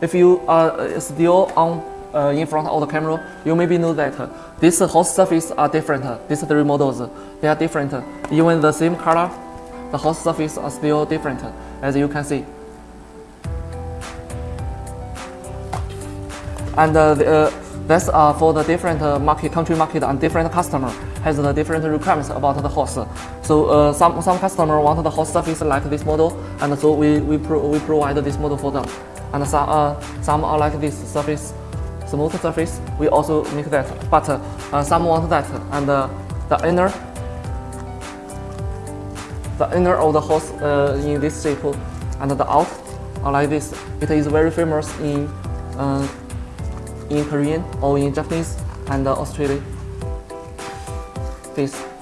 If you are still on uh, in front of the camera, you maybe know that uh, these host surfaces are different. These three models, they are different. Even the same color, the host surface are still different, as you can see. And uh, the, uh, that's uh, for the different uh, market, country market and different customer has the different requirements about the host. So uh, some, some customer want the host surface like this model, and so we, we, pro we provide this model for them. And some, uh, some are like this surface, smooth surface, we also make that. But uh, some want that, and uh, the inner, the inner of the host uh, in this shape, and the out are like this. It is very famous in uh, in Korean or in Japanese and uh, Australia. This.